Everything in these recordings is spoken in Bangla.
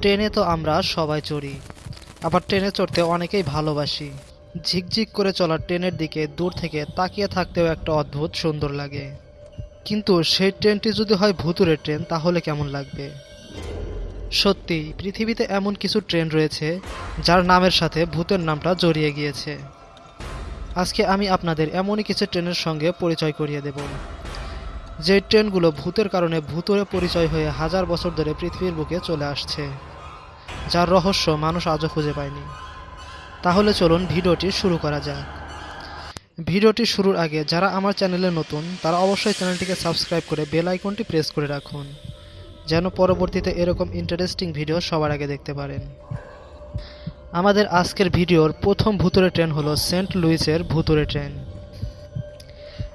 ট্রেনে তো আমরা সবাই চড়ি, আবার ট্রেনে চড়তে অনেকেই ভালোবাসি। ঝিকঝিক করে চলা ট্রেনের দিকে দূর থেকে তাকিয়ে থাকতেও একটা অদ্ভুত সুন্দর লাগে। কিন্তু সেই ট্রেনটি যদি হয় ভুতুরে ট্রেন, তাহলে কেমন লাগবে? সত্যি, পৃথিবীতে এমন কিছু ট্রেন রয়েছে, যার নামের সাথে ভূতের নামটা জড়িয়ে গিয়েছে। আজকে আমি আপনাদের এমনই কিছু ট্রেনের সঙ্গে পরিচয় করিয়ে দেব। যে ট্রেনগুলো ভূতের কারণে ভূতরে পরিচয় হয়ে হাজার বছর ধরে পৃথিবীর বুকে চলে আসছে, যার রহস্য মানুষ আজও খুঁজে পায়নি। তাহলে চলুন ভিডিওটি শুরু করা যাক। ভিডিওটি শুরুর আগে যারা আমার চ্যানেলে নতুন, তারা অবশ্যই চ্যানেলটিকে সাবস্ক্রাইব করে বেল আইকনটি প্রেস করে রাখুন, যেন পরবর্তীতে এরকম ইন্টারেস্টিং ভিডিও সবার আগে দেখতে পারেন। আমাদের আজকের ভিডিওর প্রথম ভুতুরে ট্রেন হলো সেন্ট লুইসের ভুতুরে ট্রেন।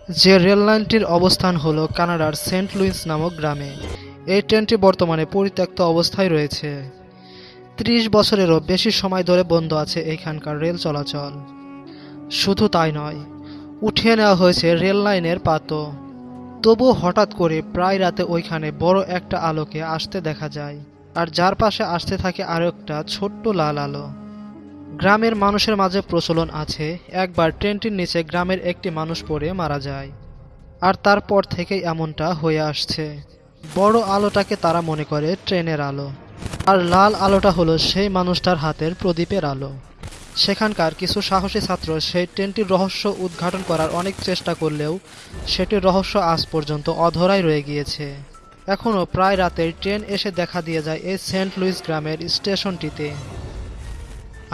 যে রেল লাইনটির অবস্থান হল কানাডার সেন্ট লুইস নামক গ্রামে। এই ট্রেনটি বর্তমানে পরিত্যক্ত অবস্থায় রয়েছে। ত্রিশ বছরেরও বেশি সময় ধরে বন্ধ আছে এখানকার রেল চলাচল। শুধু তাই নয়, উঠিয়ে নেওয়া হয়েছে রেল লাইনের পাতও তবু হঠাৎ করে প্রায় রাতে ওইখানে বড় একটা আলোকে আসতে দেখা যায়, আর যার পাশে আসতে থাকে আরও একটা ছোট্ট লাল আলো। গ্রামের মানুষের মাঝে প্রচলন আছে, একবার ট্রেনটির নিচে গ্রামের একটি মানুষ পড়ে মারা যায়, আর তারপর থেকেই এমনটা হয়ে আসছে। বড় আলোটাকে তারা মনে করে ট্রেনের আলো, আর লাল আলোটা হলো সেই মানুষটার হাতের প্রদীপের আলো। সেখানকার কিছু সাহসী ছাত্র সেই ট্রেনটির রহস্য উদ্ঘাটন করার অনেক চেষ্টা করলেও সেটির রহস্য আজ পর্যন্ত অধরাই রয়ে গিয়েছে। এখনও প্রায় রাতের ট্রেন এসে দেখা দিয়ে যায় এই সেন্ট লুইস গ্রামের স্টেশনটিতে।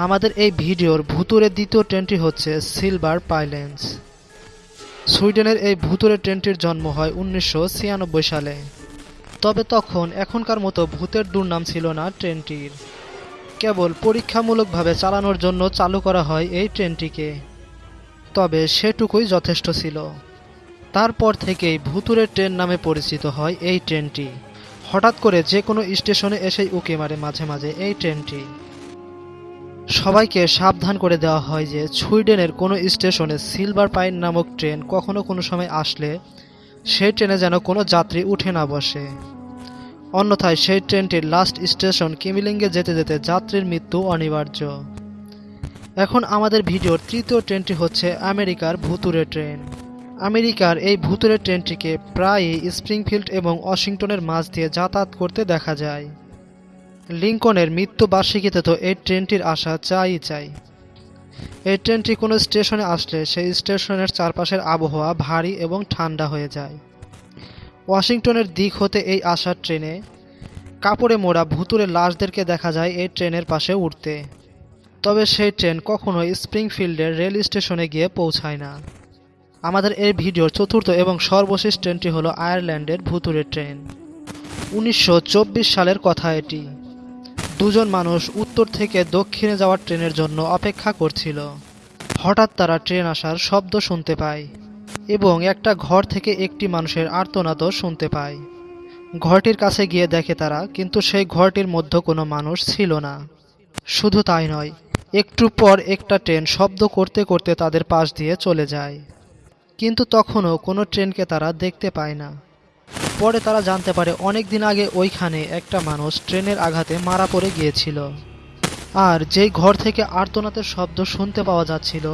আমাদের এই ভিডিওর ভুতুরে দ্বিতীয় ট্রেনটি হচ্ছে সিলভার পাইলেন্স। সুইডেনের এই ভুতুরে ট্রেনটির জন্ম হয় উনিশশো ছিয়ানব্বই সালে। তবে তখন এখনকার মতো ভূতের দুর্নাম ছিল না ট্রেনটির। কেবল পরীক্ষামূলকভাবে চালানোর জন্য চালু করা হয় এই ট্রেনটিকে। তবে সেটুকুই যথেষ্ট ছিল। তারপর থেকেই ভুতুরে ট্রেন নামে পরিচিত হয় এই ট্রেনটি। হঠাৎ করে যে কোনো স্টেশনে এসেই উকি মারে মাঝে মাঝে এই ট্রেনটি। সবাইকে সাবধান করে দেওয়া হয় যে সুইডেনের কোনো স্টেশনে সিলভার পাইন নামক ট্রেন কখনো কোনো সময় আসলে সেই ট্রেনে যেন কোনো যাত্রী উঠে না বসে। অন্যথায় সেই ট্রেনটির লাস্ট স্টেশন কিমিলিঙ্গে যেতে যেতে যাত্রীর মৃত্যু অনিবার্য। এখন আমাদের ভিডিওর তৃতীয় ট্রেনটি হচ্ছে আমেরিকার ভুতুরে ট্রেন। আমেরিকার এই ভুতুরে ট্রেনটিকে প্রায়ই স্প্রিংফিল্ড এবং ওয়াশিংটনের মাঝ দিয়ে যাতায়াত করতে দেখা যায়। লিঙ্কনের মৃত্যু বার্ষিকীতে তো এই ট্রেনটির আসা চাই চাই। এই ট্রেনটি কোনো স্টেশনে আসলে সেই স্টেশনের চারপাশের আবহাওয়া ভারী এবং ঠান্ডা হয়ে যায়। ওয়াশিংটনের দিক হতে এই আসার ট্রেনে। কাপড়ে মোড়া ভুতুরে লাশদেরকে দেখা যায় এই ট্রেনের পাশে উঠতে তবে সেই ট্রেন কখনোই স্প্রিংফিল্ডের রেল স্টেশনে গিয়ে পৌঁছায় না। আমাদের এই ভিডিওর চতুর্থ এবং সর্বশেষ ট্রেনটি হলো আয়ারল্যান্ডের ভুতুরে ট্রেন। উনিশশো চব্বিশ সালের কথা এটি। দুজন মানুষ উত্তর থেকে দক্ষিণে যাওয়ার ট্রেনের জন্য অপেক্ষা করছিল। হঠাৎ তারা ট্রেন আসার শব্দ শুনতে পায় এবং একটা ঘর থেকে একটি মানুষের আর্তনাদও শুনতে পায়। ঘরটির কাছে গিয়ে দেখে তারা, কিন্তু সেই ঘরটির মধ্যে কোনো মানুষ ছিল না। শুধু তাই নয়, একটু পর একটা ট্রেন শব্দ করতে করতে তাদের পাশ দিয়ে চলে যায়। কিন্তু তখনও কোনো ট্রেনকে তারা দেখতে পায় না। পরে তারা জানতে পারে অনেক দিন আগে ওইখানে একটা মানুষ ট্রেনের আঘাতে মারা পড়ে গিয়েছিল। আর যেই ঘর থেকে আর্তনাদের শব্দ শুনতে পাওয়া যাচ্ছিল,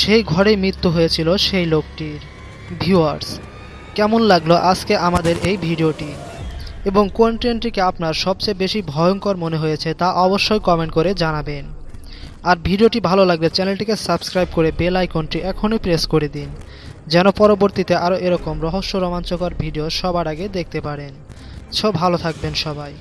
সেই ঘরেই মৃত্যু হয়েছিল সেই লোকটির। ভিউয়ার্স, কেমন লাগল আজকে আমাদের এই ভিডিওটি? এবং কোন ট্রেনটিকে আপনার সবচেয়ে বেশি ভয়ঙ্কর মনে হয়েছে তা অবশ্যই কমেন্ট করে জানাবেন। আর ভিডিওটি ভালো লাগলে চ্যানেলটিকে সাবস্ক্রাইব করে বেল আইকনটি এখনই প্রেস করে দিন। যেন পরবর্তীতে আরও এরকম রহস্য রোমাঞ্চকর ভিডিও সবার আগে দেখতে পারেন। সব ভালো থাকবেন সবাই।